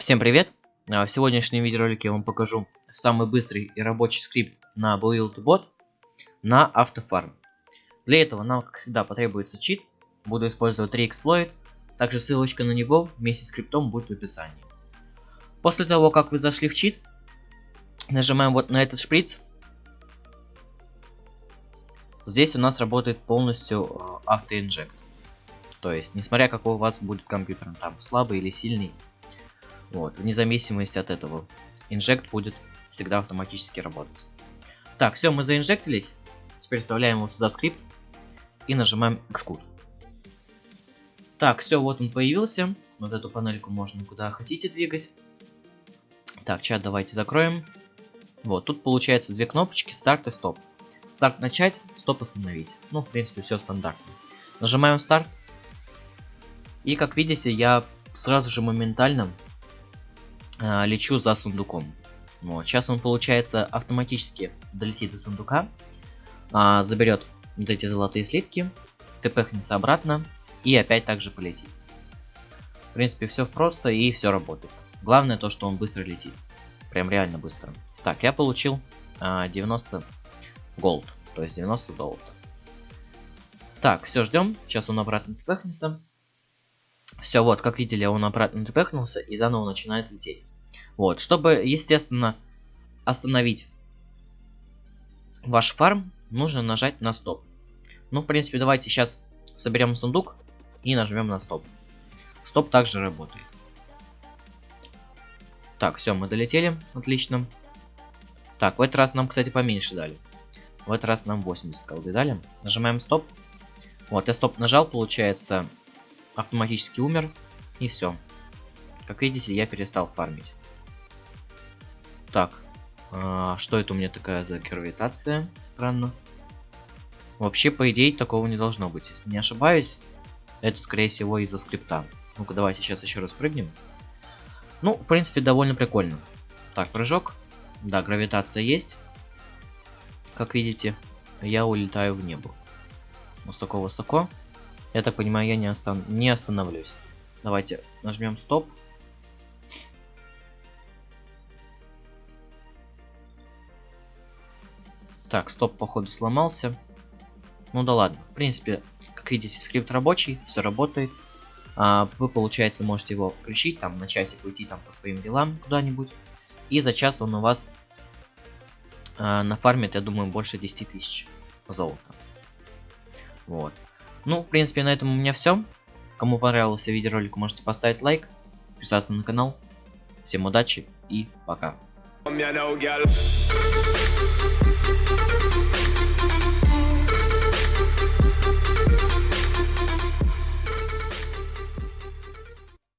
Всем привет! А, В сегодняшнем видеоролике я вам покажу самый быстрый и рабочий скрипт на BuildBot на автофарм. Для этого нам, как всегда, потребуется чит. Буду использовать 3 эксплойт. Также ссылочка на него вместе с скриптом будет в описании. После того, как вы зашли в чит, нажимаем вот на этот шприц. Здесь у нас работает полностью э, автоинжект. То есть, несмотря какой у вас будет компьютер, там слабый или сильный, вот, вне зависимости от этого, инжект будет всегда автоматически работать. Так, все, мы заинжектились. Теперь вставляем его сюда скрипт и нажимаем Xcode. Так, все, вот он появился. Вот эту панельку можно куда хотите двигать. Так, чат давайте закроем. Вот, тут получается две кнопочки, старт и стоп. Старт начать, стоп остановить. Ну, в принципе, все стандартно. Нажимаем старт. И как видите, я сразу же моментально э, лечу за сундуком. Вот, сейчас он, получается, автоматически долетит до сундука, э, заберет вот эти золотые слитки, тпхнется обратно и опять также полетит. В принципе, все просто и все работает. Главное то, что он быстро летит. Прям реально быстро. Так, я получил э, 90 голд, то есть 90 золота. Так, все, ждем. Сейчас он обратно тпхнется. Все, вот, как видели, он обратно тпхнулся и заново начинает лететь. Вот, чтобы, естественно, остановить ваш фарм, нужно нажать на стоп. Ну, в принципе, давайте сейчас соберем сундук и нажмем на стоп. Стоп также работает. Так, все, мы долетели, отлично. Так, в этот раз нам, кстати, поменьше дали. В этот раз нам 80 колды дали. Нажимаем стоп. Вот, я стоп нажал, получается, автоматически умер. И все. Как видите, я перестал фармить. Так. А, что это у меня такая за гравитация? Странно. Вообще, по идее, такого не должно быть. Если не ошибаюсь, это, скорее всего, из-за скрипта. Ну-ка, давайте сейчас еще раз прыгнем. Ну, в принципе, довольно прикольно. Так, прыжок. Да, гравитация есть. Как видите, я улетаю в небо. Высоко-высоко. Я так понимаю, я не, остан не остановлюсь. Давайте нажмем стоп. Так, стоп, походу, сломался. Ну да ладно. В принципе, как видите, скрипт рабочий, все работает. А, вы, получается, можете его включить, там, на часик уйти там по своим делам куда-нибудь. И за час он у вас а, нафармит, я думаю, больше 10 тысяч золота. Вот. Ну, в принципе, на этом у меня все. Кому понравился видеоролик, можете поставить лайк, подписаться на канал. Всем удачи и пока.